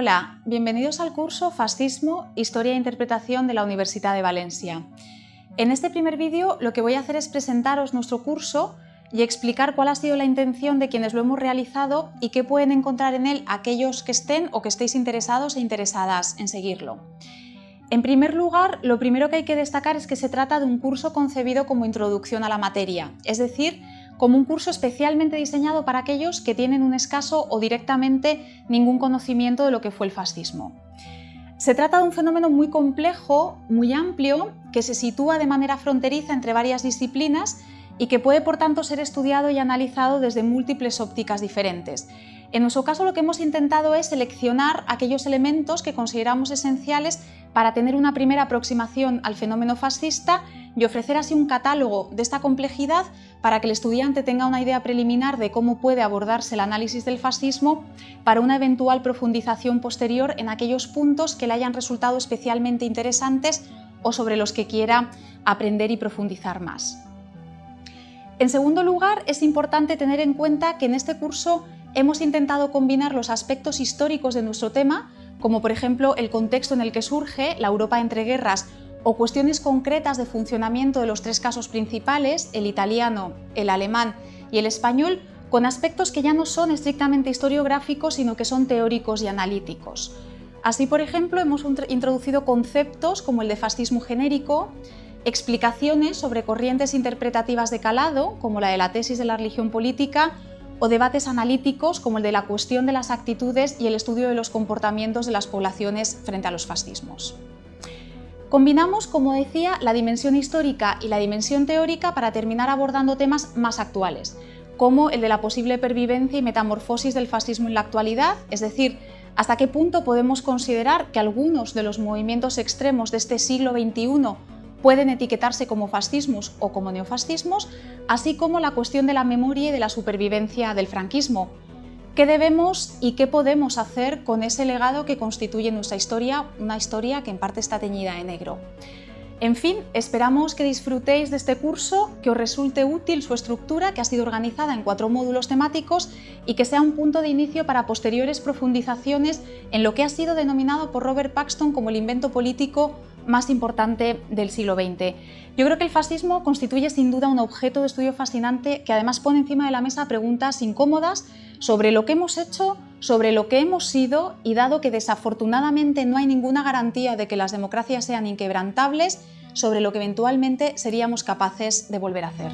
Hola, bienvenidos al curso Fascismo, Historia e Interpretación de la Universidad de Valencia. En este primer vídeo lo que voy a hacer es presentaros nuestro curso y explicar cuál ha sido la intención de quienes lo hemos realizado y qué pueden encontrar en él aquellos que estén o que estéis interesados e interesadas en seguirlo. En primer lugar, lo primero que hay que destacar es que se trata de un curso concebido como introducción a la materia, es decir, como un curso especialmente diseñado para aquellos que tienen un escaso o directamente ningún conocimiento de lo que fue el fascismo. Se trata de un fenómeno muy complejo, muy amplio, que se sitúa de manera fronteriza entre varias disciplinas y que puede por tanto ser estudiado y analizado desde múltiples ópticas diferentes. En nuestro caso lo que hemos intentado es seleccionar aquellos elementos que consideramos esenciales para tener una primera aproximación al fenómeno fascista y ofrecer así un catálogo de esta complejidad para que el estudiante tenga una idea preliminar de cómo puede abordarse el análisis del fascismo para una eventual profundización posterior en aquellos puntos que le hayan resultado especialmente interesantes o sobre los que quiera aprender y profundizar más. En segundo lugar, es importante tener en cuenta que en este curso hemos intentado combinar los aspectos históricos de nuestro tema, como por ejemplo el contexto en el que surge la Europa entre guerras o cuestiones concretas de funcionamiento de los tres casos principales, el italiano, el alemán y el español, con aspectos que ya no son estrictamente historiográficos, sino que son teóricos y analíticos. Así, por ejemplo, hemos introducido conceptos como el de fascismo genérico, explicaciones sobre corrientes interpretativas de calado, como la de la tesis de la religión política, o debates analíticos como el de la cuestión de las actitudes y el estudio de los comportamientos de las poblaciones frente a los fascismos. Combinamos, como decía, la dimensión histórica y la dimensión teórica para terminar abordando temas más actuales, como el de la posible pervivencia y metamorfosis del fascismo en la actualidad, es decir, hasta qué punto podemos considerar que algunos de los movimientos extremos de este siglo XXI pueden etiquetarse como fascismos o como neofascismos, así como la cuestión de la memoria y de la supervivencia del franquismo, ¿Qué debemos y qué podemos hacer con ese legado que constituye nuestra historia, una historia que en parte está teñida de negro? En fin, esperamos que disfrutéis de este curso, que os resulte útil su estructura, que ha sido organizada en cuatro módulos temáticos y que sea un punto de inicio para posteriores profundizaciones en lo que ha sido denominado por Robert Paxton como el invento político más importante del siglo XX. Yo creo que el fascismo constituye sin duda un objeto de estudio fascinante que además pone encima de la mesa preguntas incómodas sobre lo que hemos hecho, sobre lo que hemos sido y dado que desafortunadamente no hay ninguna garantía de que las democracias sean inquebrantables, sobre lo que eventualmente seríamos capaces de volver a hacer.